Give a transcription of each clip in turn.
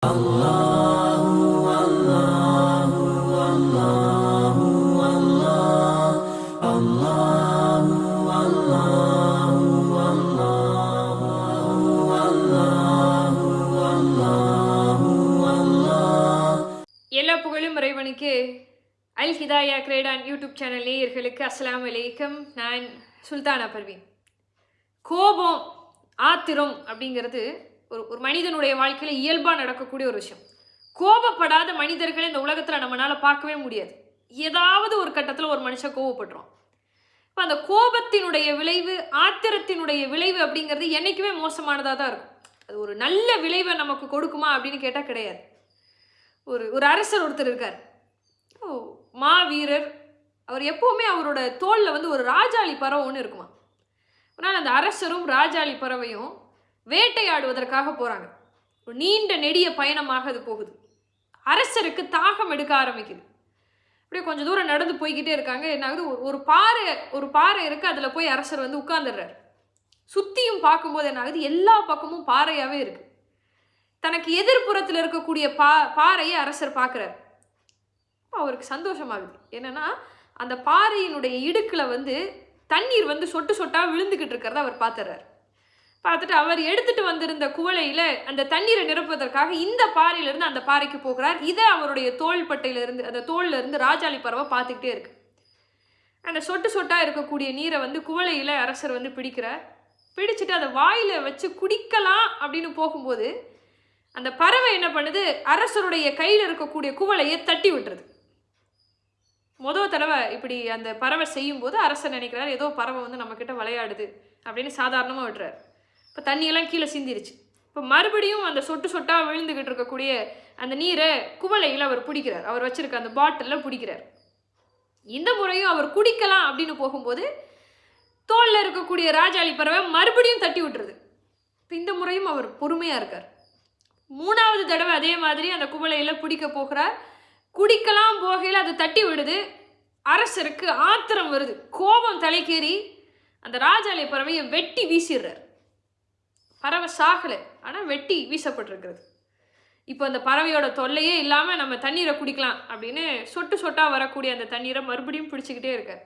எல்லா புகழும் இறைவனுக்கு. அல் ஹிதாயா கிரேடான் யூடியூப் சேனல் நேயர்களுக்கு அஸ்லாம் வலைக்கம் நான் சுல்தானா பர்வீன். கோபம் ஆத்திரம் அப்படிங்கிறது ஒரு ஒரு மனிதனுடைய வாழ்க்கையில் இயல்பாக நடக்கக்கூடிய ஒரு விஷயம். கோபப்படாத மனிதர்களை இந்த உலகத்தில் நம்மளால் பார்க்கவே முடியாது. ஏதாவது ஒரு கட்டத்தில் ஒரு மனுஷன் கோவப்படுறோம் இப்போ அந்த கோபத்தினுடைய விளைவு ஆத்திரத்தினுடைய விளைவு அப்படிங்கிறது என்றைக்குமே மோசமானதாக தான் இருக்கும். அது ஒரு நல்ல விளைவை நமக்கு கொடுக்குமா அப்படின்னு கேட்டால் கிடையாது. ஒரு ஒரு அரசர் ஒருத்தர் இருக்கார். ஓ மாவீரர். அவர் எப்போவுமே அவரோட தோளில் வந்து ஒரு ராஜாளி பறவை ஒன்று இருக்குமா அதனால் அந்த அரசரும் ராஜாளி பறவையும் வேட்டையாடுவதற்காக போகிறாங்க ஒரு நீண்ட நெடிய பயணமாக அது போகுது. அரசருக்கு தாகம் எடுக்க ஆரம்பிக்குது. அப்படியே கொஞ்சம் தூரம் நடந்து போய்கிட்டே இருக்காங்க. என்ன ஆகுது ஒரு பாறை ஒரு பாறை இருக்குது அதில் போய் அரசர் வந்து உட்கார்ந்துடுறாரு. சுற்றியும் பார்க்கும்போது என்ன ஆகுது எல்லா பக்கமும் பாறையாகவே இருக்குது தனக்கு எதிர்ப்புறத்தில் இருக்கக்கூடிய பா பாறையை அரசர் பார்க்குறார். அவருக்கு சந்தோஷமாகுது. என்னென்னா அந்த பாறையினுடைய இடுக்கில் வந்து தண்ணீர் வந்து சொட்டு சொட்டாக விழுந்துக்கிட்டு இருக்கிறத அவர் பார்த்துறாரு. பார்த்துட்டு அவர் எடுத்துட்டு வந்திருந்த குவளையில் அந்த தண்ணீரை நிரப்புவதற்காக இந்த பாறையிலிருந்து அந்த பாறைக்கு போகிறார். இதை அவருடைய தோள்பட்டையிலிருந்து அந்த தோல்ல இருந்து ராஜாளி பறவை பார்த்துக்கிட்டே இருக்கு. அந்த சொட்டு சொட்டாக இருக்கக்கூடிய நீரை வந்து குவளையில் அரசர் வந்து பிடிக்கிறார். பிடிச்சிட்டு அதை வாயில் வச்சு குடிக்கலாம் அப்படின்னு போகும்போது அந்த பறவை என்ன பண்ணுது? அரசருடைய கையில் இருக்கக்கூடிய குவளையை தட்டி விட்டுறது மொதல் தடவை இப்படி அந்த பறவை செய்யும்போது அரசர் நினைக்கிறார் ஏதோ பறவை வந்து நம்மக்கிட்ட விளையாடுது அப்படின்னு சாதாரணமாக விட்டுறாரு. இப்போ தண்ணியெல்லாம் கீழே சிந்திருச்சு. இப்போ மறுபடியும் அந்த சொட்டு சொட்டாக விழுந்துக்கிட்டு இருக்கக்கூடிய அந்த நீரை குவளையில் அவர் பிடிக்கிறார். அவர் வச்சுருக்க அந்த பாட்டிலில் பிடிக்கிறார். இந்த முறையும் அவர் குடிக்கலாம் அப்படின்னு போகும்போது தோளில் இருக்கக்கூடிய ராஜாளி பறவை மறுபடியும் தட்டி விட்டுருது. இப்போ இந்த முறையும் அவர் பொறுமையாக இருக்கார். மூணாவது தடவை அதே மாதிரி அந்த குவளையில் பிடிக்க போகிறார். குடிக்கலாம் போகையில் அது தட்டி விடுது. அரசருக்கு ஆத்திரம் வருது. கோபம் தலைக்கேறி அந்த ராஜாளி பறவையை வெட்டி வீசிடுறார். பறவை சாகலை. ஆனால் வெட்டி வீசப்பட்டிருக்கிறது. இப்போ அந்த பறவையோட தொல்லையே இல்லாமல் நம்ம தண்ணீரை குடிக்கலாம் அப்படின்னு சொட்டு சொட்டாக வரக்கூடிய அந்த தண்ணீரை மறுபடியும் பிடிச்சிக்கிட்டே இருக்கார்.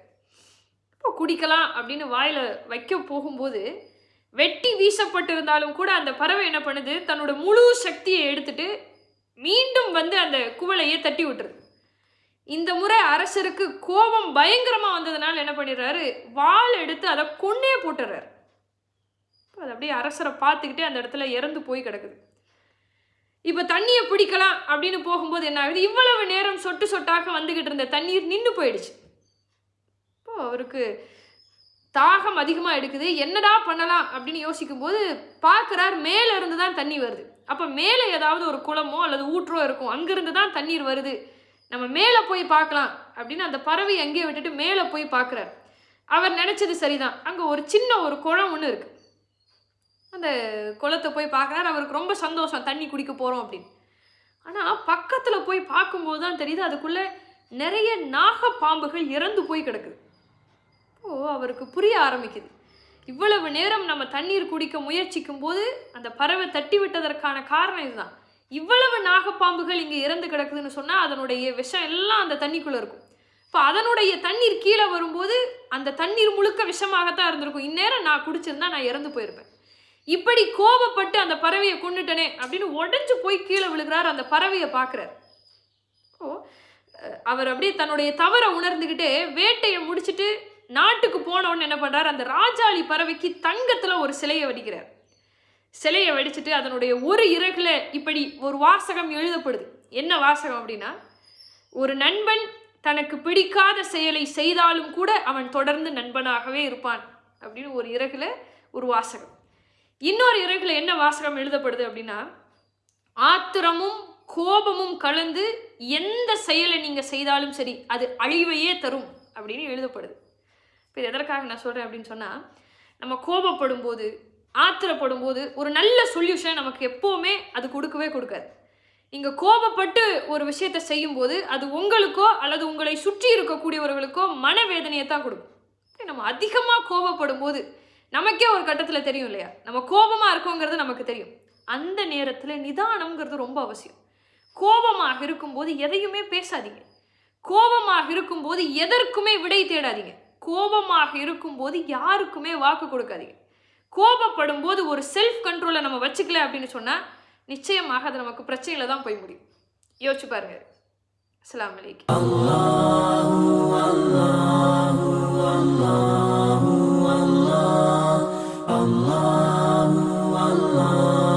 இப்போ குடிக்கலாம் அப்படின்னு வாயில் வைக்க போகும்போது வெட்டி வீசப்பட்டிருந்தாலும் கூட அந்த பறவை என்ன பண்ணுது? தன்னோட முழு சக்தியை எடுத்துட்டு மீண்டும் வந்து அந்த குவளையே தட்டி விட்டுருது. இந்த முறை அரசருக்கு கோபம் பயங்கரமாக வந்ததுனால என்ன பண்ணிடுறாரு? வாள் எடுத்து அதை கொன்னே போட்டுறாரு அது அப்படியே அரசரை பார்த்துக்கிட்டே அந்த இடத்துல இறந்து போய் கிடக்குது. இப்போ தண்ணியை பிடிக்கலாம் அப்படின்னு போகும்போது என்ன ஆகுது? இவ்வளவு நேரம் சொட்டு சொட்டாக வந்துக்கிட்டு இருந்த தண்ணீர் நின்று போயிடுச்சு. இப்போ அவருக்கு தாகம் அதிகமாக எடுக்குது. என்னடா பண்ணலாம் அப்படின்னு யோசிக்கும்போது பார்க்குறார் மேலே இருந்து தான் தண்ணி வருது. அப்போ மேலே ஏதாவது ஒரு குளமோ அல்லது ஊற்றோ இருக்கும். அங்கேருந்து தான் தண்ணீர் வருது. நம்ம மேலே போய் பார்க்கலாம் அப்படின்னு அந்த பறவை அங்கேயே விட்டுட்டு மேலே போய் பார்க்குறார். அவர் நினச்சது சரிதான். அங்கே ஒரு சின்ன ஒரு குளம் ஒன்று இருக்குது அந்த குளத்தை போய் பார்க்குறாரு. அவருக்கு ரொம்ப சந்தோஷம். தண்ணி குடிக்க போகிறோம் அப்படின்னு. ஆனால் பக்கத்தில் போய் பார்க்கும்போது தான் தெரியுது அதுக்குள்ளே நிறைய நாகப்பாம்புகள் இறந்து போய் கிடக்குது. ஓ அவருக்கு புரிய ஆரம்பிக்குது. இவ்வளவு நேரம் நம்ம தண்ணீர் குடிக்க முயற்சிக்கும் போது அந்த பறவை தட்டி விட்டதற்கான காரணம் இதுதான். இவ்வளவு நாகப்பாம்புகள் இங்கே இறந்து கிடக்குதுன்னு சொன்னால் அதனுடைய விஷம் எல்லாம் அந்த தண்ணிக்குள்ளே இருக்கும். இப்போ அதனுடைய தண்ணீர் கீழே வரும்போது அந்த தண்ணீர் முழுக்க விஷமாகத்தான் இருந்திருக்கும். இந்நேரம் நான் குடிச்சிருந்தா நான் இறந்து போயிருப்பேன். இப்படி கோபப்பட்டு அந்த பறவையை கொண்டுட்டனே அப்படின்னு உடஞ்சு போய் கீழே விழுகிறார் அந்த பறவையை பார்க்குறார். ஓ அவர் அப்படியே தன்னுடைய தவறை உணர்ந்துக்கிட்டு வேட்டையை முடிச்சுட்டு நாட்டுக்கு போனவொன்னு என்ன பண்ணுறார் அந்த ராஜாளி பறவைக்கு தங்கத்தில் ஒரு சிலையை வடிக்கிறார். சிலையை வடிச்சிட்டு அதனுடைய ஒரு இறகுல இப்படி ஒரு வாசகம் எழுதப்படுது. என்ன வாசகம் அப்படின்னா ஒரு நண்பன் தனக்கு பிடிக்காத செயலை செய்தாலும் கூட அவன் தொடர்ந்து நண்பனாகவே இருப்பான் அப்படின்னு ஒரு இறகுல ஒரு வாசகம். இன்னொரு இறைவில் என்ன வாசகம் எழுதப்படுது அப்படின்னா ஆத்திரமும் கோபமும் கலந்து எந்த செயலை நீங்கள் செய்தாலும் சரி அது அழிவையே தரும் அப்படின்னு எழுதப்படுது. இப்போ இது எதற்காக நான் சொல்கிறேன் அப்படின்னு சொன்னால் நம்ம கோபப்படும் போது ஆத்திரப்படும் போது ஒரு நல்ல சொல்யூஷன் நமக்கு எப்போவுமே அது கொடுக்கவே கொடுக்காது. நீங்கள் கோபப்பட்டு ஒரு விஷயத்தை செய்யும்போது அது உங்களுக்கோ அல்லது உங்களை சுற்றி இருக்கக்கூடியவர்களுக்கோ மனவேதனையை தான் கொடுக்கும். நம்ம அதிகமாக கோபப்படும் போது நமக்கே ஒரு கட்டத்தில் தெரியும் இல்லையா? நம்ம கோபமாக இருக்கோங்கிறது நமக்கு தெரியும். அந்த நேரத்தில் நிதானம்ங்கிறது ரொம்ப அவசியம். கோபமாக இருக்கும்போது எதையுமே பேசாதீங்க. கோபமாக இருக்கும்போது எதற்குமே விடை தேடாதீங்க. கோபமாக இருக்கும்போது யாருக்குமே வாக்கு கொடுக்காதீங்க. கோபப்படும் போது ஒரு செல்ஃப் கண்ட்ரோலை நம்ம வச்சுக்கல அப்படின்னு சொன்னால் நிச்சயமாக அது நமக்கு பிரச்சனையில் தான் போய் முடியும். யோசிச்சு பாருங்க. அஸ்ஸலாமு அலைக்கும். Allah